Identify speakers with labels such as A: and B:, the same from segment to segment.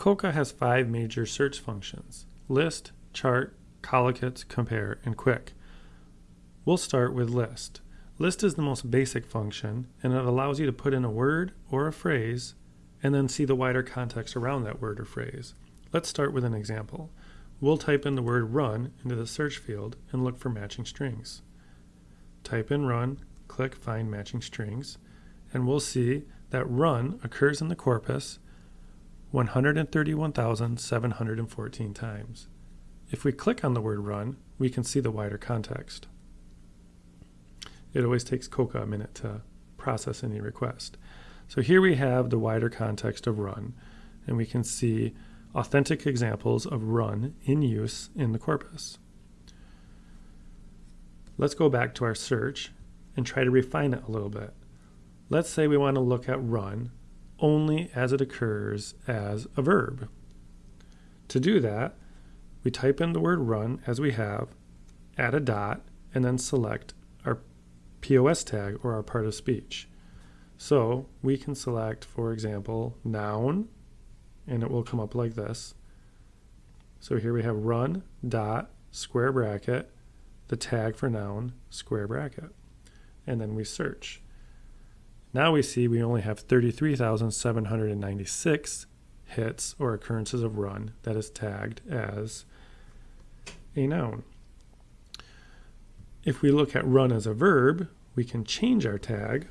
A: COCA has five major search functions, list, chart, collocates, compare, and KWIC. We'll start with list. List is the most basic function, and it allows you to put in a word or a phrase and then see the wider context around that word or phrase. Let's start with an example. We'll type in the word run into the search field and look for matching strings. Type in run, click find matching strings, and we'll see that run occurs in the corpus 131,714 times. If we click on the word run, we can see the wider context. It always takes COCA a minute to process any request. So here we have the wider context of run, and we can see authentic examples of run in use in the corpus. Let's go back to our search and try to refine it a little bit. Let's say we want to look at run only as it occurs as a verb. To do that, we type in the word run as we have, add a dot, and then select our POS tag or our part of speech. So we can select, for example, noun, and it will come up like this. So here we have run dot square bracket, the tag for noun, square bracket. And then we search. Now we see we only have 33,796 hits or occurrences of run that is tagged as a noun. If we look at run as a verb, we can change our tag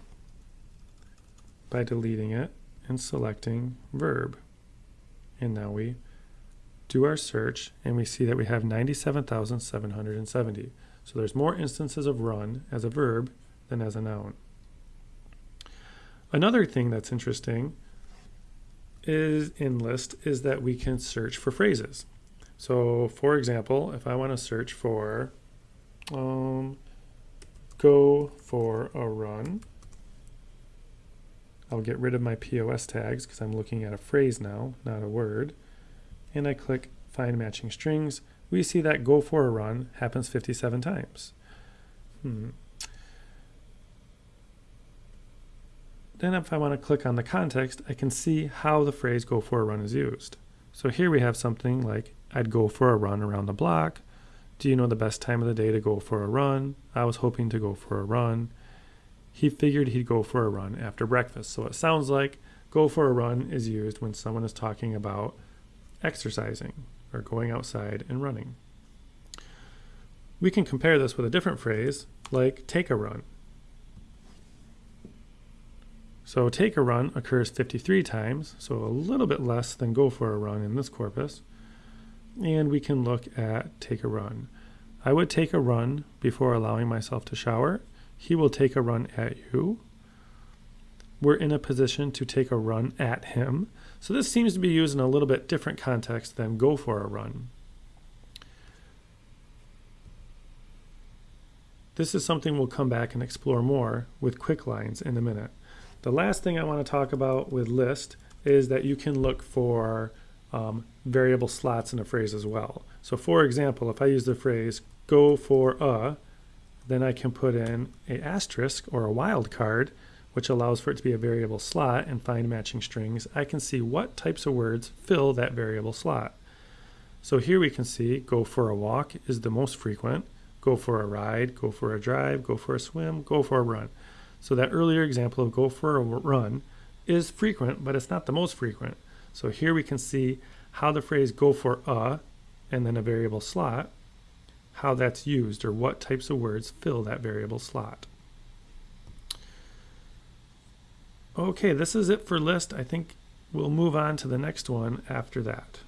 A: by deleting it and selecting verb. And now we do our search and we see that we have 97,770. So there's more instances of run as a verb than as a noun. Another thing that's interesting is in list is that we can search for phrases. So for example, if I want to search for um, go for a run, I'll get rid of my POS tags because I'm looking at a phrase now, not a word. And I click find matching strings. We see that go for a run happens 57 times. Hmm. Then if I want to click on the context, I can see how the phrase go for a run is used. So here we have something like, I'd go for a run around the block. Do you know the best time of the day to go for a run? I was hoping to go for a run. He figured he'd go for a run after breakfast. So it sounds like go for a run is used when someone is talking about exercising or going outside and running. We can compare this with a different phrase like take a run. So take a run occurs 53 times, so a little bit less than go for a run in this corpus. And we can look at take a run. I would take a run before allowing myself to shower. He will take a run at you. We're in a position to take a run at him. So this seems to be used in a little bit different context than go for a run. This is something we'll come back and explore more with KWIC lines in a minute. The last thing I want to talk about with list is that you can look for um, variable slots in a phrase as well. So for example, if I use the phrase go for a, then I can put in a asterisk or a wildcard, which allows for it to be a variable slot and find matching strings. I can see what types of words fill that variable slot. So here we can see go for a walk is the most frequent, go for a ride, go for a drive, go for a swim, go for a run. So that earlier example of go for a run is frequent, but it's not the most frequent. So here we can see how the phrase go for a and then a variable slot, how that's used or what types of words fill that variable slot. Okay, this is it for list. I think we'll move on to the next one after that.